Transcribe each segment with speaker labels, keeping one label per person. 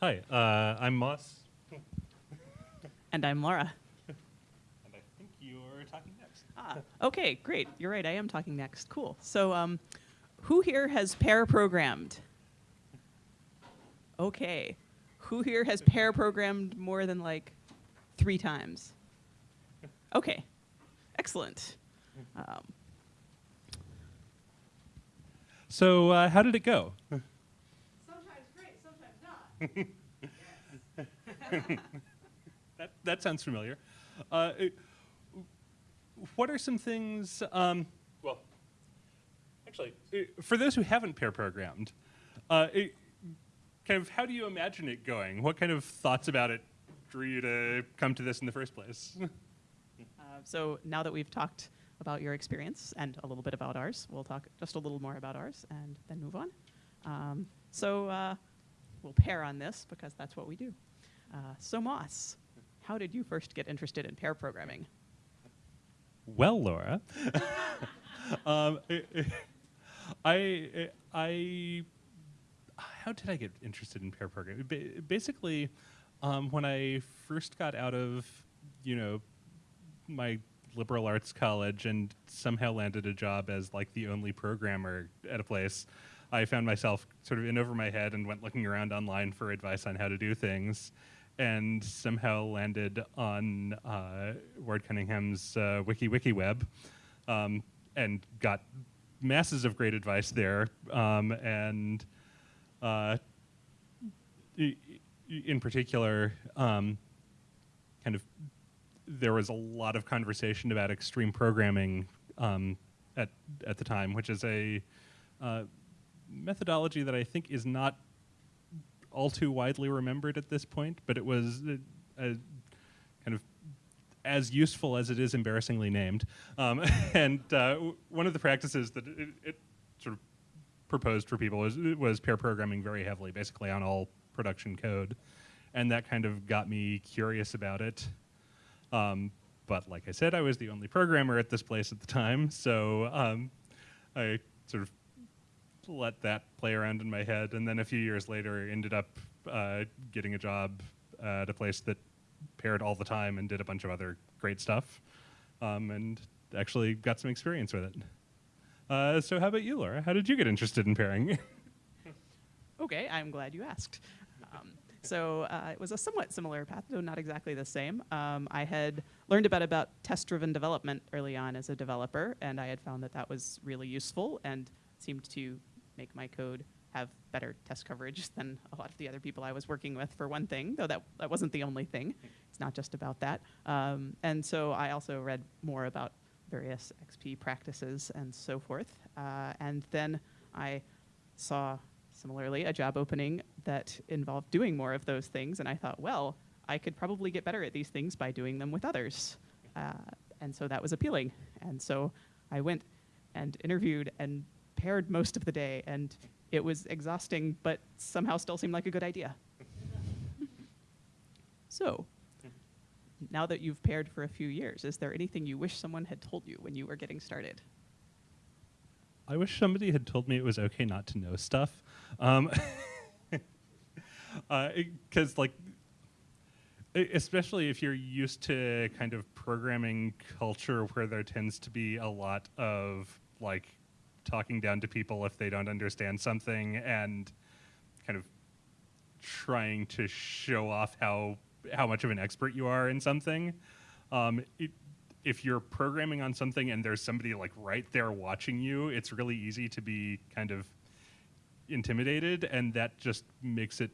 Speaker 1: Hi, uh, I'm Moss,
Speaker 2: And I'm Laura.
Speaker 1: and I think you're talking next.
Speaker 2: Ah, okay, great. You're right. I am talking next. Cool. So, um, who here has pair programmed? Okay. Who here has pair programmed more than like three times? Okay. Excellent. Um,
Speaker 1: So, uh, how did it go?
Speaker 2: sometimes great, sometimes not.
Speaker 1: That, that sounds familiar. Uh, what are some things, um, well, actually, uh, for those who haven't pair programmed, uh, it, kind of how do you imagine it going? What kind of thoughts about it drew you to come to this in the first place?
Speaker 2: Uh, so now that we've talked about your experience and a little bit about ours, we'll talk just a little more about ours and then move on. Um, so uh, we'll pair on this because that's what we do. Uh, so Moss, how did you first get interested in pair programming?
Speaker 1: Well, Laura, um, I, I, how did I get interested in pair programming? Ba- basically, um, when I first got out of, you know, my liberal arts college and somehow landed a job as like the only programmer at a place, I found myself sort of in over my head and went looking around online for advice on how to do things, and somehow landed on uh, Ward Cunningham's uh, Wiki Wiki Web, um, and got masses of great advice there, um, and uh, in particular, um, kind of there was a lot of conversation about extreme programming um, at at the time, which is a uh, methodology that I think is not all too widely remembered at this point, but it was a, a kind of as useful as it is embarrassingly named. Um, and uh, one of the practices that it, it sort of proposed for people was, was pair programming very heavily, basically on all production code. And that kind of got me curious about it. Um, but like I said, I was the only programmer at this place at the time, so um, I sort of let that play around in my head. And then a few years later, ended up uh, getting a job at a place that paired all the time and did a bunch of other great stuff, um, and actually got some experience with it. Uh, so, how about you, Laura? How did you get interested in pairing?
Speaker 2: Okay, I'm glad you asked. Um, so uh, it was a somewhat similar path, though not exactly the same. Um, I had learned about about test-driven development early on as a developer, and I had found that that was really useful and seemed to make my code have better test coverage than a lot of the other people I was working with. For one thing, though that that wasn't the only thing. It's not just about that. Um, and so I also read more about various XP practices and so forth. Uh, and then I saw similarly a job opening that involved doing more of those things and i thought well i could probably get better at these things by doing them with others uh, and so that was appealing and so i went and interviewed and paired most of the day and it was exhausting but somehow still seemed like a good idea so now that you've paired for a few years is there anything you wish someone had told you when you were getting started
Speaker 1: I wish somebody had told me it was okay not to know stuff. Um, because like e- especially if you're used to kind of programming culture where there tends to be a lot of like talking down to people if they don't understand something and kind of trying to show off how how much of an expert you are in something. Um, it, if you're programming on something and there's somebody like right there watching you it's really easy to be kind of intimidated and that just makes it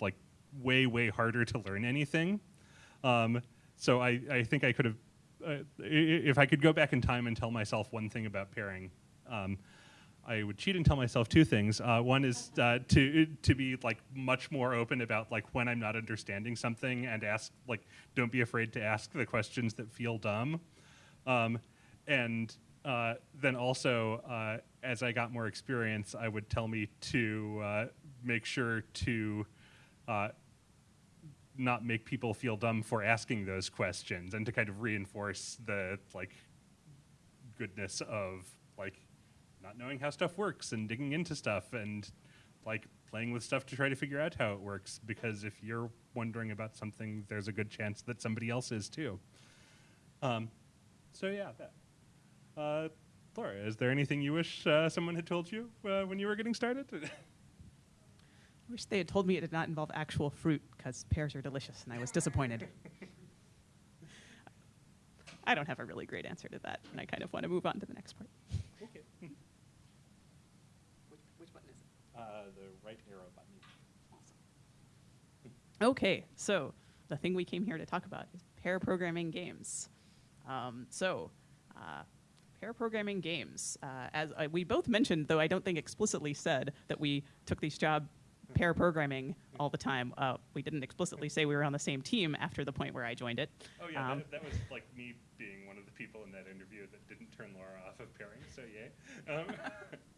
Speaker 1: like way way harder to learn anything. Um, so I, I think i could have uh, if i could go back in time and tell myself one thing about pairing um, i would cheat and tell myself two things. Uh, one is uh, to to be like much more open about like when i'm not understanding something and ask like don't be afraid to ask the questions that feel dumb. Um, and uh, then also, uh, as I got more experience, I would tell me to uh, make sure to uh, not make people feel dumb for asking those questions, and to kind of reinforce the like goodness of like not knowing how stuff works and digging into stuff and like playing with stuff to try to figure out how it works. Because if you're wondering about something, there's a good chance that somebody else is too. Um, so yeah, that. Uh, Laura, is there anything you wish uh, someone had told you uh, when you were getting started?
Speaker 2: I wish they had told me it did not involve actual fruit because pears are delicious, and I was disappointed. I don't have a really great answer to that, and I kind of want to move on to the next part.
Speaker 1: okay.
Speaker 2: Which, which button is it?
Speaker 1: Uh, the right arrow button.
Speaker 2: Okay, so the thing we came here to talk about is pair programming games. Um, so, uh, pair programming games, uh, as uh, we both mentioned, though I don't think explicitly said that we took these job pair programming all the time. Uh, we didn't explicitly say we were on the same team after the point where I joined it.
Speaker 1: Oh yeah,
Speaker 2: Um,
Speaker 1: that, that was like me being one of the people in that interview that didn't turn Laura off of pairing. So yay. Um,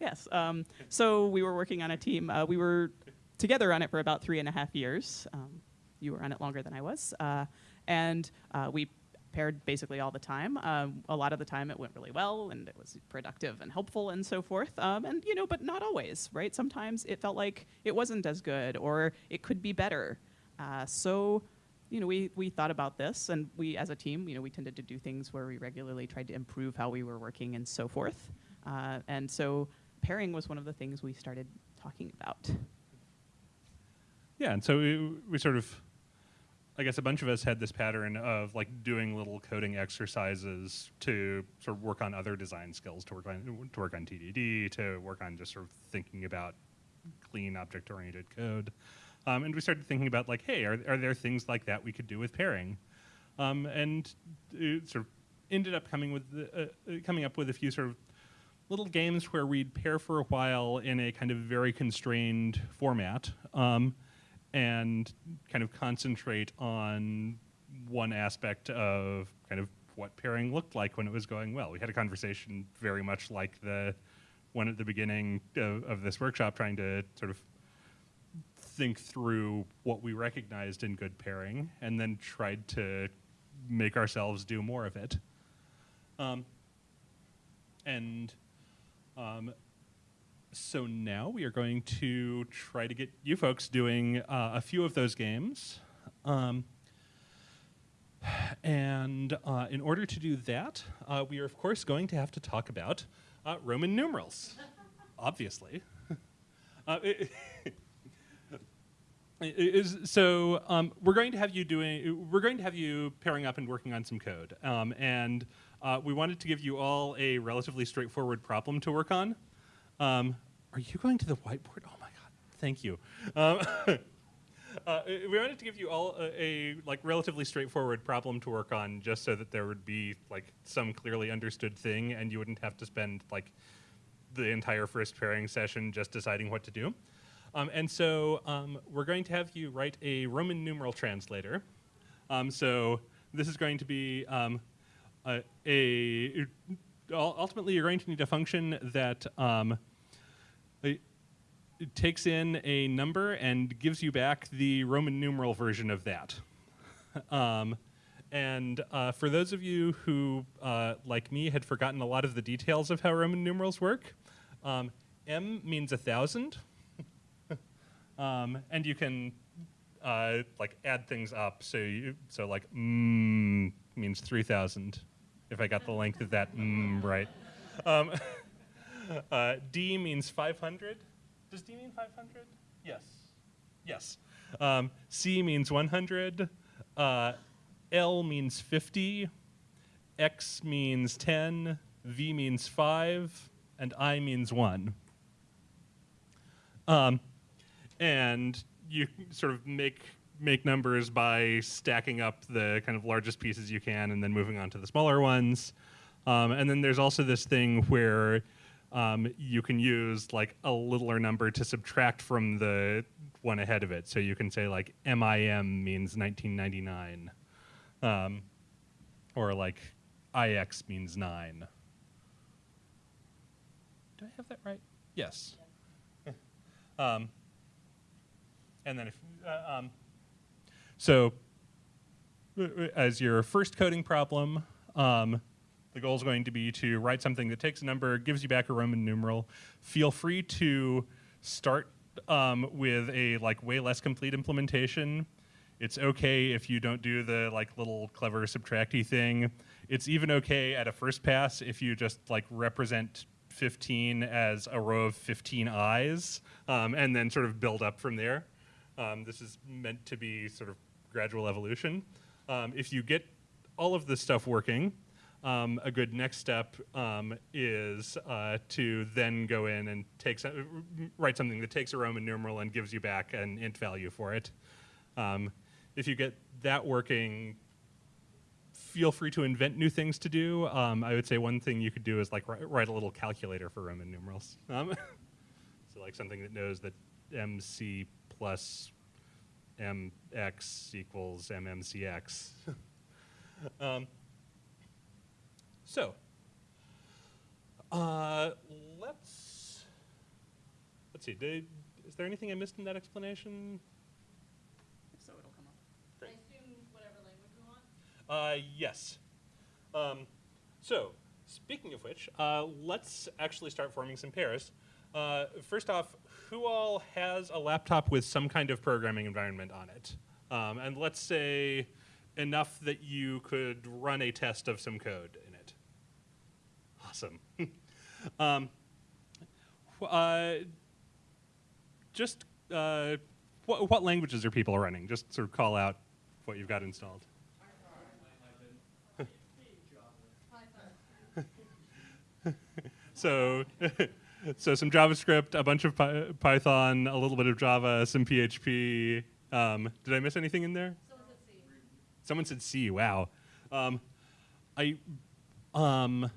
Speaker 2: Yes. Um, so we were working on a team. Uh, we were together on it for about three and a half years. Um, you were on it longer than I was, uh, and uh, we paired basically all the time. Um, a lot of the time, it went really well, and it was productive and helpful, and so forth. Um, and you know, but not always, right? Sometimes it felt like it wasn't as good, or it could be better. Uh, so you know, we, we thought about this, and we, as a team, you know, we tended to do things where we regularly tried to improve how we were working and so forth. Uh, and so pairing was one of the things we started talking about.
Speaker 1: yeah, and so we, we sort of, I guess a bunch of us had this pattern of like doing little coding exercises to sort of work on other design skills, to work on to work on TDD, to work on just sort of thinking about clean object-oriented code. Um, and we started thinking about like, hey, are, are there things like that we could do with pairing? Um, and sort of ended up coming with the, uh, uh, coming up with a few sort of little games where we'd pair for a while in a kind of very constrained format um, and kind of concentrate on one aspect of kind of what pairing looked like when it was going well. We had a conversation very much like the one at the beginning of, of this workshop, trying to sort of think through what we recognized in good pairing and then tried to make ourselves do more of it. Um, and um, so now we are going to try to get you folks doing uh, a few of those games. Um, and uh, in order to do that, uh, we are, of course, going to have to talk about uh, Roman numerals, obviously. Uh, it- it is, so um, we're going to have you doing. We're going to have you pairing up and working on some code, um, and uh, we wanted to give you all a relatively straightforward problem to work on. Um, are you going to the whiteboard? Oh my god! Thank you. Um, uh, we wanted to give you all a, a like relatively straightforward problem to work on, just so that there would be like some clearly understood thing, and you wouldn't have to spend like the entire first pairing session just deciding what to do. Um, and so um, we're going to have you write a Roman numeral translator. Um, so this is going to be um, a, a ultimately you're going to need a function that um, it takes in a number and gives you back the Roman numeral version of that. Um, and uh, for those of you who, uh, like me, had forgotten a lot of the details of how Roman numerals work, um, M means a thousand, um, and you can uh, like add things up. So you, so like mm means three thousand, if I got the length of that mm right. Um, uh, D means five hundred. Does D mean five hundred? Yes. Yes. Um, C means one hundred. Uh, L means fifty. X means ten. V means five, and I means one. Um, and you sort of make make numbers by stacking up the kind of largest pieces you can and then moving on to the smaller ones. Um, and then there's also this thing where um, you can use like a littler number to subtract from the one ahead of it. So you can say like MIM means 1999, um, or like IX means nine. Do I have that right? Yes. um, and then if uh, um, so as your first coding problem um, the goal is going to be to write something that takes a number gives you back a roman numeral feel free to start um, with a like way less complete implementation. It's okay if you don't do the like little clever subtracty thing. It's even okay at a first pass if you just like represent 15 as a row of 15 eyes um, and then sort of build up from there. Um, this is meant to be sort of gradual evolution. Um, if you get all of this stuff working, um, a good next step um, is uh, to then go in and take some, write something that takes a Roman numeral and gives you back an int value for it. Um, if you get that working, feel free to invent new things to do. Um, I would say one thing you could do is like write, a little calculator for Roman numerals. Um, so like something that knows that MC plus MX equals MMCX. um, so, uh, let's let's see. Did, is there anything I missed in that explanation?
Speaker 2: If so, it'll come up.
Speaker 3: I assume whatever language you want.
Speaker 1: Uh, yes. Um, so, speaking of which, uh, let's actually start forming some pairs. Uh, first off, who all has a laptop with some kind of programming environment on it? Um, and let's say enough that you could run a test of some code in it. Awesome. um, uh, just uh, what, what languages are people running? Just sort of call out what you've got installed. So, so some JavaScript, a bunch of Py- Python, a little bit of Java, some PHP. Um, did I miss anything in there?
Speaker 3: Someone said C.
Speaker 1: Someone said C. Wow. Um, I, um,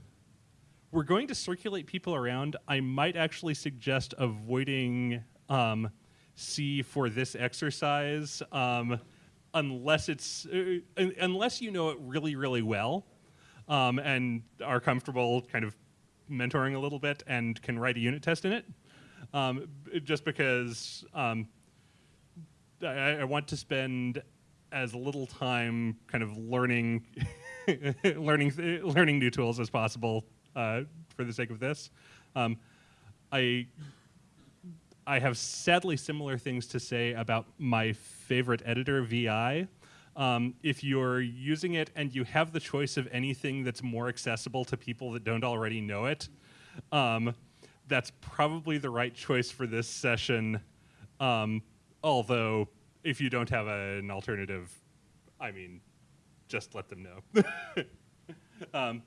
Speaker 1: we're going to circulate people around. I might actually suggest avoiding um, C for this exercise, um, unless it's uh, unless you know it really, really well, um, and are comfortable kind of mentoring a little bit and can write a unit test in it. Um, just because um, I, I want to spend as little time kind of learning learning learning new tools as possible uh, for the sake of this. Um, I I have sadly similar things to say about my favorite editor, VI. Um, if you're using it and you have the choice of anything that's more accessible to people that don't already know it, um, that's probably the right choice for this session. Um, although, if you don't have an alternative, I mean, just let them know. um,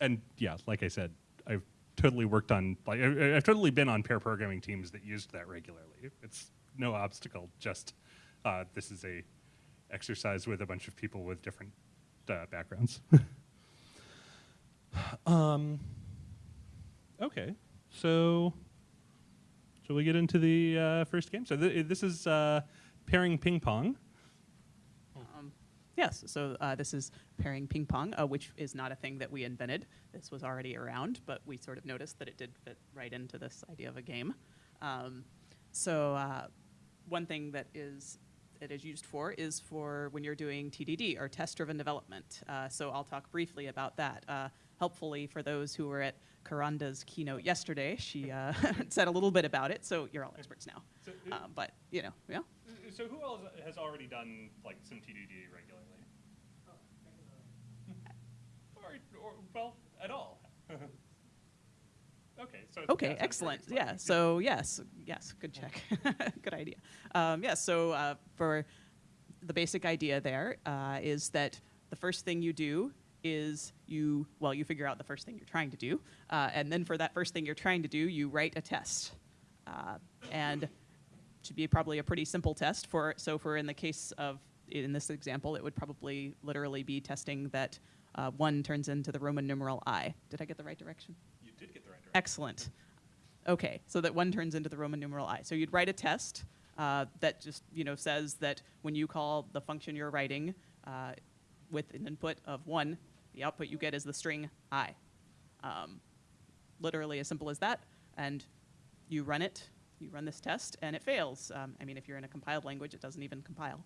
Speaker 1: and yeah, like I said, I've totally worked on like I, I've totally been on pair programming teams that used that regularly. It's no obstacle. Just uh, this is a exercise with a bunch of people with different uh, backgrounds. um, okay, so shall we get into the uh, first game? So th- this is uh, pairing ping pong.
Speaker 2: Um, yes, so uh, this is pairing ping pong, uh, which is not a thing that we invented. This was already around, but we sort of noticed that it did fit right into this idea of a game. Um, so uh, one thing that is it is used for is for when you're doing TDD or test-driven development. Uh, so I'll talk briefly about that. Uh, helpfully for those who were at Kronda's keynote yesterday, she uh, said a little bit about it. So you're all experts now.
Speaker 1: So,
Speaker 2: Uh, but you know, yeah.
Speaker 1: so who else has already done like some TDD regularly? Or, or well, at all. okay, so
Speaker 2: Okay, excellent. Yeah. So yes, yes, good check. good idea. Um, yeah. So uh, for the basic idea there uh, is that the first thing you do is you well you figure out the first thing you're trying to do, uh, and then for that first thing you're trying to do, you write a test, uh, and should be probably a pretty simple test for so for in the case of in this example it would probably literally be testing that uh, one turns into the roman numeral i did i get the right direction Excellent. Okay, so that one turns into the Roman numeral i. So you'd write a test uh, that just you know says that when you call the function you're writing uh, with an input of one, the output you get is the string i. Um, literally as simple as that, and you run it. You run this test, and it fails. Um, I mean, if you're in a compiled language, it doesn't even compile,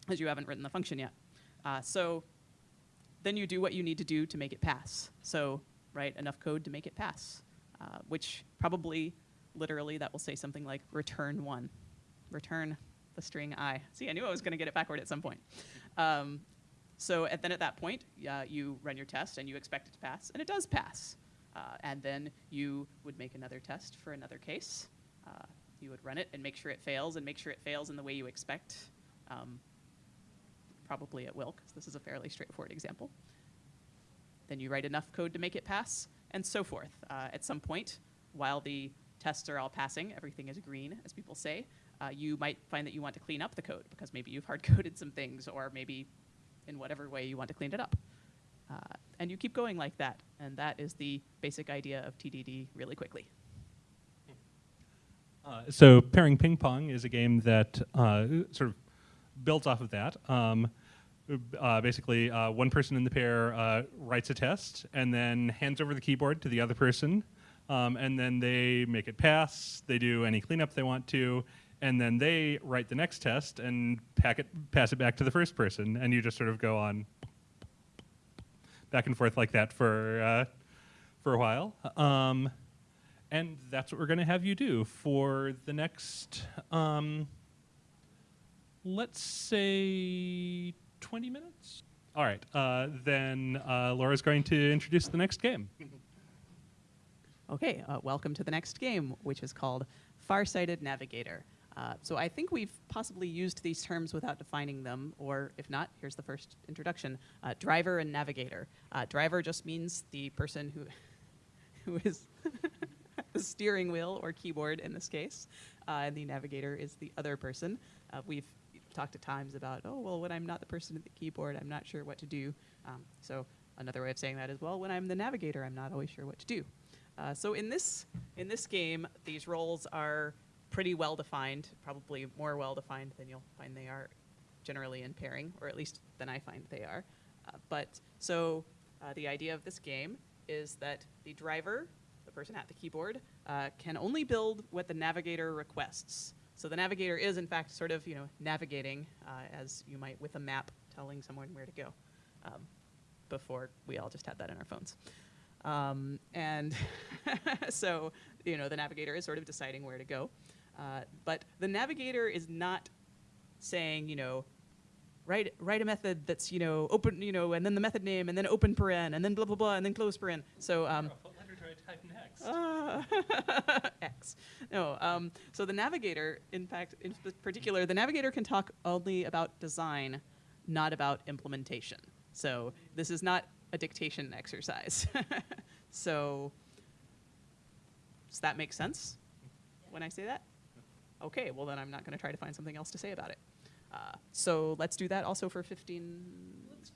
Speaker 2: because you haven't written the function yet. Uh, so then you do what you need to do to make it pass. So write enough code to make it pass. uh, which probably literally that will say something like return one, return the string i. See, I knew I was going to get it backward at some point. Um, so and then at that point, uh, you run your test and you expect it to pass, and it does pass. Uh, and then you would make another test for another case. Uh, you would run it and make sure it fails, and make sure it fails in the way you expect. Um, probably it will, because this is a fairly straightforward example. Then you write enough code to make it pass, and so forth. Uh, at some point, while the tests are all passing, everything is green, as people say, uh, you might find that you want to clean up the code because maybe you've hard coded some things, or maybe in whatever way you want to clean it up. Uh, and you keep going like that, and that is the basic idea of TDD really quickly.
Speaker 1: Uh, so pairing ping pong is a game that uh, sort of builds off of that. Um, uh, basically, uh, one person in the pair uh, writes a test and then hands over the keyboard to the other person, um, and then they make it pass. They do any cleanup they want to, and then they write the next test and pack it, pass it back to the first person, and you just sort of go on back and forth like that for uh, for a while. Um, and that's what we're going to have you do for the next, um, let's say, 20 minutes. All right, uh, then uh, Laura's going to introduce the next game.
Speaker 2: Okay, uh, welcome to the next game, which is called Farsighted Navigator. Uh, so I think we've possibly used these terms without defining them, or if not, here's the first introduction. Uh, driver and navigator. Uh, driver just means the person who, who is the steering wheel or keyboard in this case, and the navigator is the other person. We've talked at times about, oh, well, when I'm not the person at the keyboard, I'm not sure what to do. Um, so another way of saying that is, well, when I'm the navigator, I'm not always sure what to do. Uh, so in this in this game, these roles are pretty well defined, probably more well defined than you'll find they are generally in pairing, or at least than I find they are. Uh, but so uh, the idea of this game is that the driver, the person at the keyboard, uh, can only build what the navigator requests. So the navigator is, in fact, sort of you know navigating uh, as you might with a map, telling someone where to go. Um, before we all just had that in our phones. Um, and so, you know, the navigator is sort of deciding where to go. Uh, but the navigator is not saying, you know, write, write a method that's, you know, open, you know, and then the method name, and then open paren, and then blah, blah, blah, and then close paren. So, um,
Speaker 1: what letter do type next?
Speaker 2: uh, X. No. Um, so the navigator, in fact, in particular, the navigator can talk only about design, not about implementation. So this is not a dictation exercise. so does that make sense when I say that? Okay. Well, then I'm not going to try to find something else to say about it. Uh, so let's do that also for 15
Speaker 1: let's,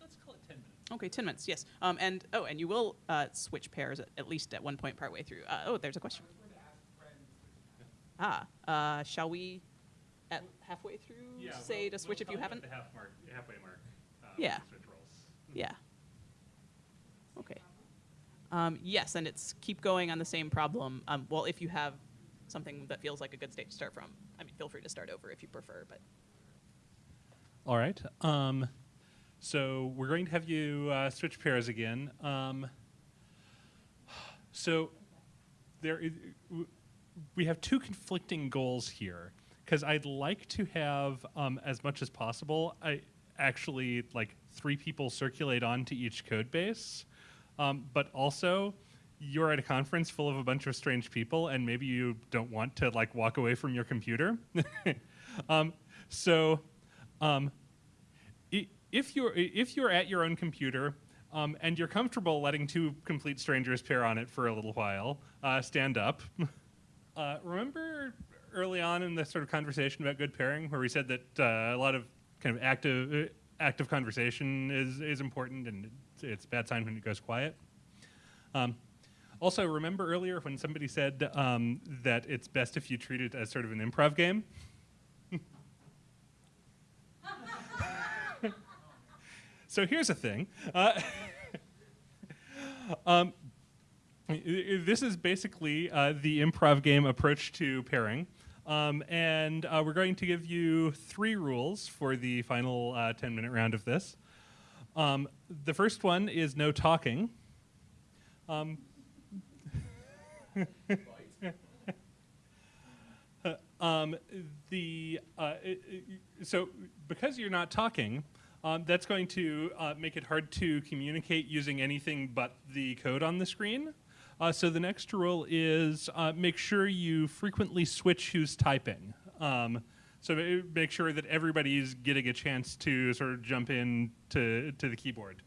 Speaker 1: let's call it 10 minutes.
Speaker 2: Okay, 10 minutes, yes. Um, and, oh, and you will uh, switch pairs at, at least at one point partway through. Uh, oh, there's a question. Ah, uh, shall we, at halfway through, say to switch if you haven't?
Speaker 1: The half mark, halfway mark. Uh,
Speaker 2: Yeah.
Speaker 1: Switch roles.
Speaker 2: Yeah. Okay. Um, yes, and it's keep going on the same problem. Um, well, if you have something that feels like a good state to start from, I mean, feel free to start over if you prefer, but.
Speaker 1: All right. Um, so we're going to have you uh, switch pairs again. Um, so there, we have two conflicting goals here because I'd like to have um, as much as possible. I actually like three people circulate onto each code base, um, but also you're at a conference full of a bunch of strange people, and maybe you don't want to like walk away from your computer. um, so. If you're if you're at your own computer um, and you're comfortable letting two complete strangers pair on it for a little while, uh, stand up. Uh, remember early on in the sort of conversation about good pairing, where we said that uh, a lot of kind of active uh, active conversation is is important, and it's, it's a bad sign when it goes quiet. Um, also, remember earlier when somebody said um, that it's best if you treat it as sort of an improv game. So here's the thing. Uh, um, this is basically uh, the improv game approach to pairing. Um, and uh, we're going to give you three rules for the final uh, 10 minute round of this. Um, the first one is no talking. Um, Um, the uh, so because you're not talking, um, that's going to uh, make it hard to communicate using anything but the code on the screen. Uh, so the next rule is uh, make sure you frequently switch who's typing. Um, so make sure that everybody's getting a chance to sort of jump in to, to the keyboard.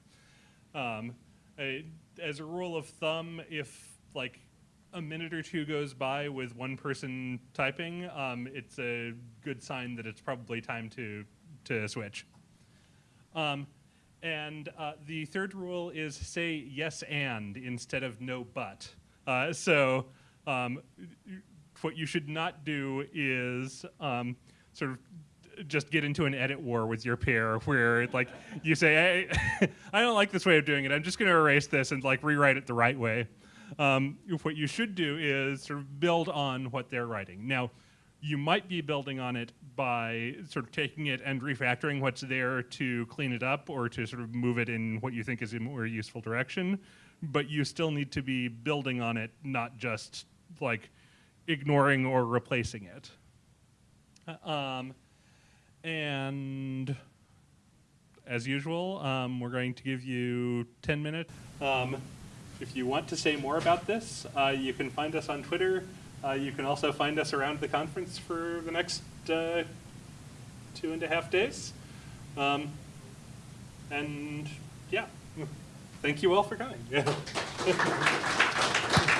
Speaker 1: Um, a- as a rule of thumb, if like a minute or two goes by with one person typing, um, it's a good sign that it's probably time to to switch. Um, and uh, the third rule is say yes and instead of no but. Uh, so um, what you should not do is um, sort of just get into an edit war with your peer where like you say I, I don't like this way of doing it. I'm just going to erase this and like rewrite it the right way. Um, what you should do is sort of build on what they're writing. Now you might be building on it by sort of taking it and refactoring what's there to clean it up or to sort of move it in what you think is a more useful direction but you still need to be building on it not just like ignoring or replacing it um, and as usual, um, we're going to give you 10 minutes. Um, if you want to say more about this, uh, you can find us on Twitter. Uh, you can also find us around the conference for the next uh, two and a half days. Um, and yeah, thank you all for coming.